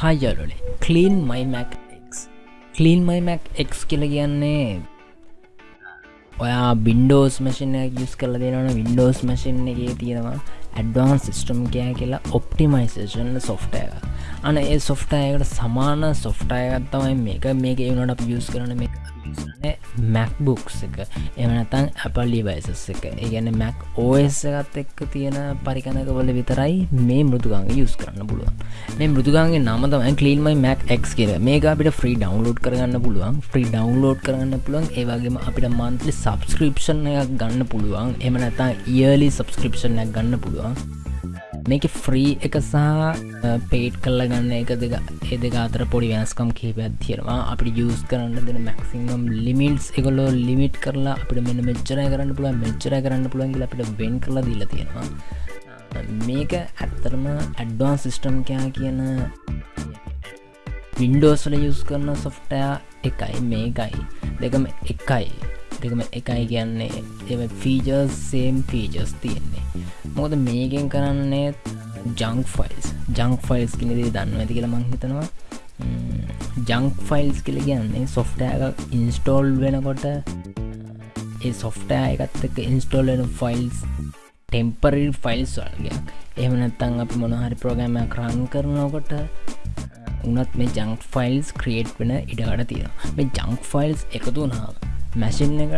හාජලොලේ clean මයිමක් clean මයිමක් එක් කියල කියන්නේ ඔයා බින්ඩෝස් මසින යස් කල දෙනවන. වින්ඩෝස් මසින් එකගේ තියෙනවා ඇඩ්වාන් සිිස්ටම් කෑ කියලා ඔප්ටිමයිසේෂන් සොෆ්ටය අන ඒ සොෆ්ටයකට සමාන සොෆ්ටයගත්තමයි මේක. මේක එවනට අප යස් කරන මේ මැක්බුක්ස් එක. එමනතන් Apple ඩිවයිසස් එක. ඒගැන මැක් ඕස් එකත් එක්ක තියෙන පරිකනකවල විතරයි මේ මෘදුගංග යස් කරන්න පුළුවන්. මේ මෘදුගන්ගේ නමතම කලීන්මයි මැක් එක් කියර මේක අපිට ෆ්‍රී ඩවන්ලෝඩ් කරගන්න පුළුවන්. ෆ්‍රී ඩවන්ලෝඩ් කරන්න පුළුවන්. ඒවගේම අපිට මන්තලි සබස්ක්‍රපෂන් එකක් ගන්න පුළුවන්. එම නැතා ඉයලි සබස්ක්‍රපෂන් එකක් ගන්න පුළුවන්. මේක ෆ්‍රී එක සහ පේට් කල්ල ගන්න එක දෙක ඒ දෙක අතර පොඩි වෑස්කම් කහිපයක් තියෙනවා. අපි යස් කරන්න දෙන මැක්සිංම් ලිමිටස් එකොලෝ ලිමිට් කරලා අපිට මෙන්න මෙච්චරය කරන්න පුළුව මෙච්චර කරන්න පුළුවන්ගේ අපිට වෙන් කරලා දීල තියෙනවා. මේක ඇත්තරම ඇඩ්වාන් සිිස්ටම් කයා කියන වින්ඩෝස්ල යස් කරන සොෆ්ටයා එකයි මේකයි. දෙකම එකයි. දෙකම එකයි කියන්නේ. එ ෆීජර්ස් සේම් ෆීජස් තියෙන්නේ. මොකද මේකෙන් කරන්නේ ජංක් ෆයිල්ස් ජංක් ෆයිල්ස් කිනෙදේ දන්න ඇති කියලා මං හිතනවා. ජංක් ෆයිල්ස් කියල කියන්නේ සොෆ්ටෑක ඉන්ස්ටෝල් වෙනකොට ඒ සොෆ්ටෑ එකත් එක ඉන්ස්ටෝල් වෙන ෆයිල්ස් ටෙම්පරල් ෆයිල්ස් වල්ගයක් එහමනත්තං අපි මොනහරි ප්‍රෝගෑමයක් රන් කරනකොට උනත් මේ ජංක් ෆයිල්ස් ක්‍රියේට් වෙන ඉඩකට තියෙන මේ ජංක් ෆයිල්ස් එකතු වනාව මැසින් එක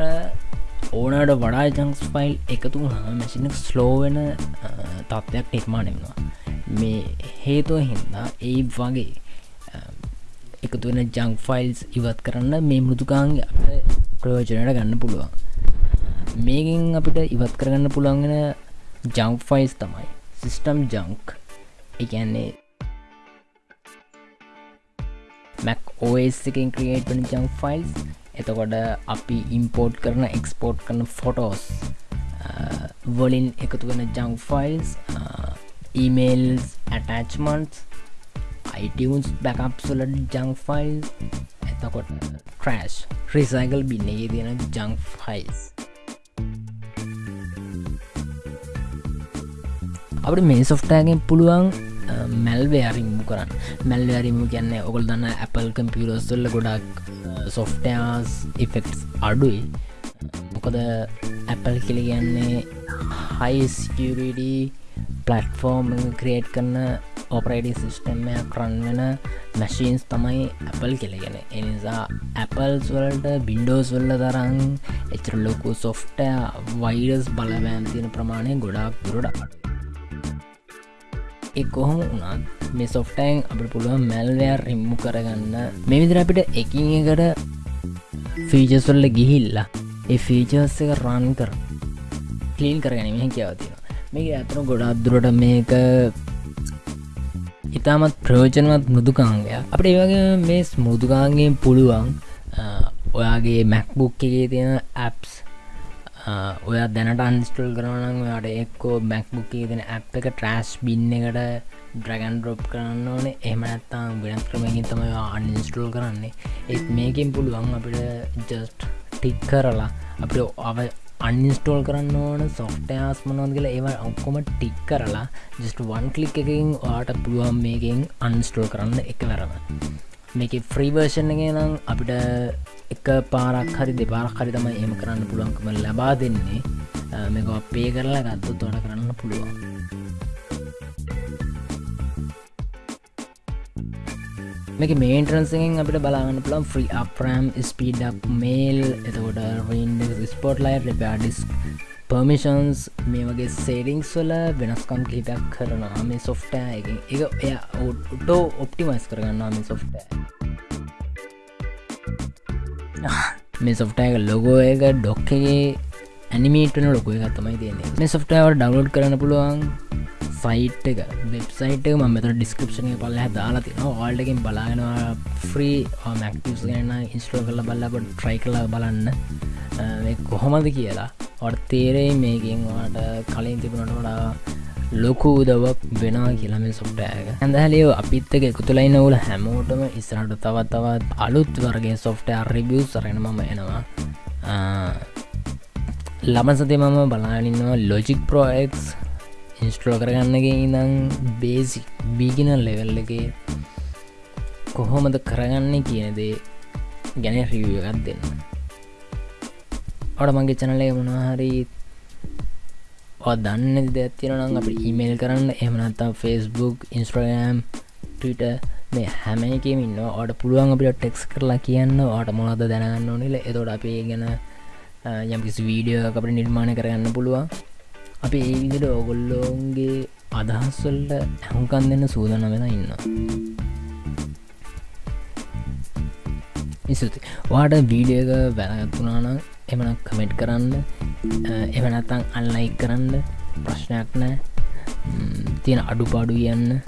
ඕනට වඩා ජංස් ෆයිල් එකතු වුණා මැසින ස්ලෝවෙන තත්ත්වයක් නිර්මාණයනවා මේ හේතුව හින්දා ඒ වගේ එකතු වෙන ජංක් ෆයිල්ස් ඉවත් කරන්න මේ මෘදුකාන්ග අපට ප්‍රයෝජනයට ගන්න පුළුවන්. මේකින් අපිට ඉවත් කරගන්න පුළුවන්ගෙන ජංක් ෆයිස් තමයි සිිස්ටම් ජංක් එකන්නේ මැක් ඕස් එකින් ක්‍රියේට් වන ජංක් ෆයිල්ස් එතකොට අපි ඉම්පෝට් කරන එක්ස්පෝට් කරන ෆොටෝස් වලින් එකතු වෙන ජංක් ෆයිල්ස් ඊමේල්ස් ඇටච්මන්ස් අයිටස් බැකප්සුලට ජංක් ෆයිල් එතකොට ක්‍රෑශ් රිසයිකල් බින්නේ තියෙන ජංක් ෆයිල්ස් අපට මේ සොෆ්ටෑගෙන් පුළුවන් මැල්වයාරිම්මු කරන්න. මැල්වයාරිම්මු කියන්නේ ඔගොල් දන්න Apple කම්පියරස්ල්ල ගොඩක් සොෆ්ටයාස් ඉෆෙක්ස් අඩුයි. මොකද Apple කෙළි කියන්නේ හයිස්කරඩ පලට්ෆෝර්ම් ක්‍රේට් කරන්න ඔපරේඩි සිිස්ටම්මයක් රන් වෙන මැශීන්ස් තමයි Apple කෙළගෙන එනිසා Apples වලට බින්ඩෝස් වල්ල තරන් එචර ලොකු සොෆ්ටය වයිරස් බලවෑම් තියෙන ප්‍රමාණය ගොඩාක් දුරට අඩු එ කොහොම වුණත් මේ සොෆ්ටයින් අපට පුළුවන් මැල්වයා රිම්මු කරගන්න. මේ විදිර අපිට එකින් එකට ෆීජස්වල්ල ගිහිල්ලා ඒ ෆීචර්ස එක රන් කර කලීන් කරගැනීම හැකියාවතින මේක ඇතන ගොඩක් දුරට මේක ඉතාමත් ප්‍රයෝජනවත් මෘදුකාංගය අපට ඒවගේ මේ මුදුකාන්ගෙන් පුළුවන් ඔයාගේ මැක්බුක් එකේ තියෙන ඇප්ස් ඔය දැනට අන්ස්ටල් කරනන් යාට එක්කෝ මැක්බුක්කේ දෙන ඇ් එක ට්‍රෑස්් බින්න එකට ඩ්‍රගන් ඩ්‍රොප් කරන්න ඕනේ. එහමනත්තාම් වෙනස් ක්‍රමකින් තමයි අන්ස්ටල් කරන්නේ. ඒත් මේකින් පුළුවන් අපිට ජස්ට් ටික් කරලා අපිට අව අන්ස්ටෝල් කරන්න ඕන සොෆ්ටයාස් මනොද කියලා ඒව ඔක්කොම ටික් කරලා ජස්ට වන් කලික් එකින් ආට පුළුවන් මේකින් අන්ස්ටෝල් කරන්න එක වැරම මේක ෆ්‍රීවර්ෂන් එක නම් අපිට එක පාරක් හරි දෙපාරක් හරි තමයි එම කරන්න පුළුවන්කම ලබා දෙන්නේ. මේක අපේ කරලා ගත්තු තොට කරන්න පුළුවන්. මේක මේන්ට්‍රන්සෙන් අපිට බලාගන්න පුළන් ෆ්‍රී අප්‍රම් ස්පීඩක් මේල් එතකොට රන් ස්පෝට් ලයි රෙපඩිස් පර්මිෂන්ස් මේ වගේ සේරිංස් වල වෙනස්කම් කිහිපයක් කරනවා මේ සොෆ්ටෑ එක එක එය ඔටෝ ඔප්ටිමයිස් කරගන්නවා මේ සොෆ්ටෑ මේ සොෆ්ටයක ලොගෝ එක ඩොක්කගේ ඇනිමේටන ලොකෝ එකක් තමයි තියන්නේ. මේ සොෆ්ටයවට ඩවලෝඩ් කරන්න පුළුවන් සයිට් එක වෙබ්සයිට් එක. මෙත ඩිස්කපෂන පල්ල දාලා තින ඕල්ටකින් බලාගෙනවා ෆ්‍රී මැක්ස් ගන්න ඉස්ට්‍රෝ කල බල්ලකොට ට්‍රයි කලා බලන්න. කොහොමද කියලා. ඔට තේරෙයි මේකින් වාට කලින් තිබුණට වඩා ලොකු උදවක් වෙනවා කියලම සොෆ්ටෑක ඇඳහලියෝ අපිත්තක එකතුලයින්න වල හැමෝටම ඉස්රට තවත් තවත් අලුත් වර්ගේ සොෆ්ටය රිබියස් සරෙන මම එනවා. ලබ සති මම බලානින්නවා ලොජික් ප්‍රෝක් ඉන්ස්ට්‍රෝ කරගන්නගේ ඉඳං බේසි බීගින ලෙවල් එක කොහොමද කරගන්නේ කියනදේ ගැන රිවිය එකක් දෙන්න. ඔට මගේ චනලේ මොනහරි දන්න දෙතිරනම් අප ඊමේල් කරන්න. එමනත්තා ෆස්බුක් ඉන්ස්ට්‍රගම් ටට මේ හැම එකම ඉන්න ඔට පුළුවන් අපිට ටෙක්ස් කරලා කියන්න. ඕට මොනද දැනගන්න ඕනිල එතොට අපේ ගැන යම්කිසි වීඩියෝ අපට නිර්මාණය කරගන්න පුළුවන්. අපි ඒ විදිට ඔගොල්ලෝන්ගේ අදහස්වල්ට හැහුකන් දෙන්න සූදන වෙලා ඉන්න ඉසුති වාට වීඩියක වැලගත්තුනානම් එමන කමෙට් කරන්න. එමනත්තං අල්ලයි කරන්න. ප්‍රශ්නයක් නෑ තියෙන අඩු පාඩු කියන්න.